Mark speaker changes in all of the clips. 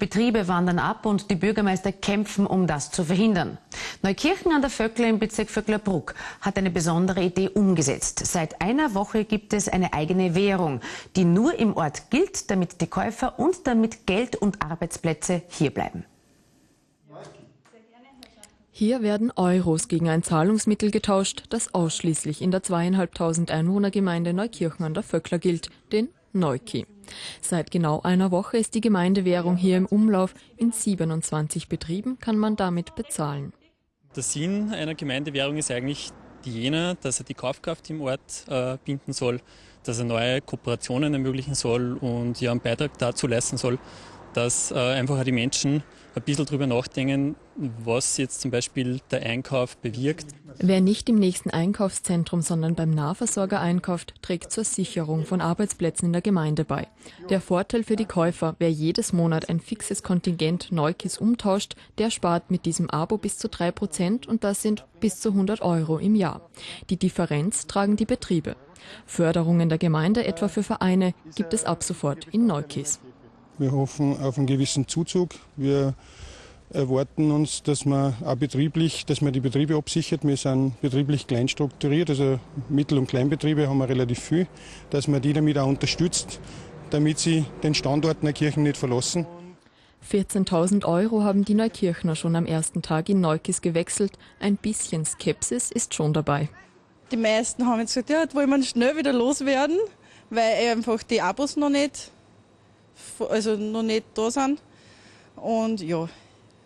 Speaker 1: Betriebe wandern ab und die Bürgermeister kämpfen, um das zu verhindern. Neukirchen an der Vöckler im Bezirk Vöcklerbruck hat eine besondere Idee umgesetzt. Seit einer Woche gibt es eine eigene Währung, die nur im Ort gilt, damit die Käufer und damit Geld und Arbeitsplätze hierbleiben.
Speaker 2: Hier werden Euros gegen ein Zahlungsmittel getauscht, das ausschließlich in der zweieinhalbtausend Einwohnergemeinde Neukirchen an der Vöckler gilt, den Neuki. Seit genau einer Woche ist die Gemeindewährung hier im Umlauf. In 27 Betrieben kann man damit bezahlen.
Speaker 3: Der Sinn einer Gemeindewährung ist eigentlich jener, dass er die Kaufkraft im Ort äh, binden soll, dass er neue Kooperationen ermöglichen soll und einen Beitrag dazu leisten soll, dass äh, einfach die Menschen ein bisschen drüber nachdenken, was jetzt zum Beispiel der Einkauf bewirkt.
Speaker 2: Wer nicht im nächsten Einkaufszentrum, sondern beim Nahversorger einkauft, trägt zur Sicherung von Arbeitsplätzen in der Gemeinde bei. Der Vorteil für die Käufer, wer jedes Monat ein fixes Kontingent Neukis umtauscht, der spart mit diesem Abo bis zu drei Prozent und das sind bis zu 100 Euro im Jahr. Die Differenz tragen die Betriebe. Förderungen der Gemeinde, etwa für Vereine, gibt es ab sofort in Neukis.
Speaker 4: Wir hoffen auf einen gewissen Zuzug. Wir erwarten uns, dass man auch betrieblich, dass man die Betriebe absichert. Wir sind betrieblich klein strukturiert, also Mittel- und Kleinbetriebe haben wir relativ viel, dass man die damit auch unterstützt, damit sie den Standort Neukirchen nicht verlassen.
Speaker 2: 14.000 Euro haben die Neukirchner schon am ersten Tag in Neukis gewechselt. Ein bisschen Skepsis ist schon dabei.
Speaker 5: Die meisten haben jetzt gesagt, ja, jetzt wollen wir schnell wieder loswerden, weil einfach die Abos noch nicht also noch nicht da sind. Und ja,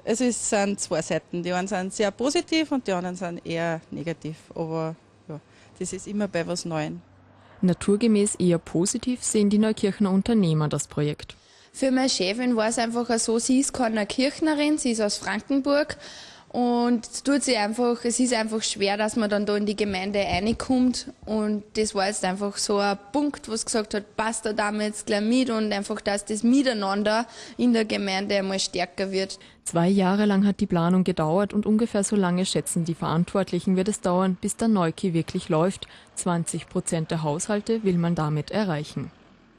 Speaker 5: es ist, sind zwei Seiten. Die einen sind sehr positiv und die anderen sind eher negativ. Aber ja, das ist immer bei was Neuem.
Speaker 2: Naturgemäß eher positiv sehen die Neukirchner Unternehmer das Projekt.
Speaker 6: Für meine Chefin war es einfach so, sie ist keine Kirchnerin, sie ist aus Frankenburg und es tut sie einfach, es ist einfach schwer, dass man dann da in die Gemeinde reinkommt. Und das war jetzt einfach so ein Punkt, wo es gesagt hat, passt da damit gleich mit und einfach, dass das Miteinander in der Gemeinde einmal stärker wird.
Speaker 2: Zwei Jahre lang hat die Planung gedauert und ungefähr so lange schätzen die Verantwortlichen wird es dauern, bis der Neuki wirklich läuft. 20 Prozent der Haushalte will man damit erreichen.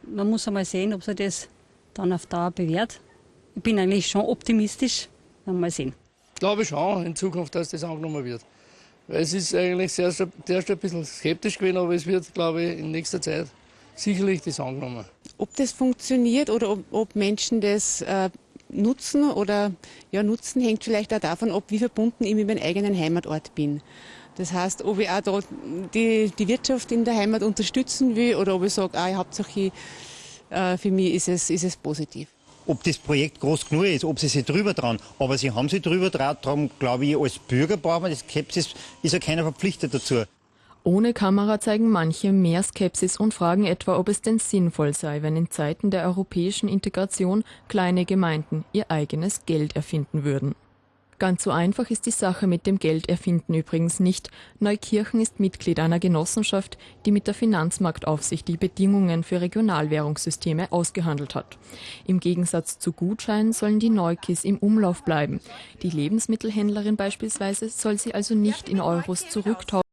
Speaker 7: Man muss einmal sehen, ob sich das dann auf Dauer bewährt. Ich bin eigentlich schon optimistisch. Mal sehen.
Speaker 8: Glaube schon in Zukunft, dass das angenommen wird. Weil es ist eigentlich sehr, zuerst ein bisschen skeptisch gewesen, aber es wird, glaube ich, in nächster Zeit sicherlich das angenommen.
Speaker 9: Ob das funktioniert oder ob, ob Menschen das äh, nutzen oder ja, nutzen, hängt vielleicht auch davon ab, wie verbunden ich mit meinem eigenen Heimatort bin. Das heißt, ob ich auch da die, die Wirtschaft in der Heimat unterstützen will oder ob ich sage, ah, hauptsächlich äh, für mich ist es, ist es positiv
Speaker 10: ob das Projekt groß genug ist, ob sie sich drüber trauen. Aber sie haben sich drüber traut, darum glaube ich, als Bürger braucht man das Skepsis, ist ja keiner verpflichtet dazu.
Speaker 2: Ohne Kamera zeigen manche mehr Skepsis und fragen etwa, ob es denn sinnvoll sei, wenn in Zeiten der europäischen Integration kleine Gemeinden ihr eigenes Geld erfinden würden. Ganz so einfach ist die Sache mit dem Geld erfinden übrigens nicht. Neukirchen ist Mitglied einer Genossenschaft, die mit der Finanzmarktaufsicht die Bedingungen für Regionalwährungssysteme ausgehandelt hat. Im Gegensatz zu Gutscheinen sollen die Neukis im Umlauf bleiben. Die Lebensmittelhändlerin beispielsweise soll sie also nicht in Euros zurücktauschen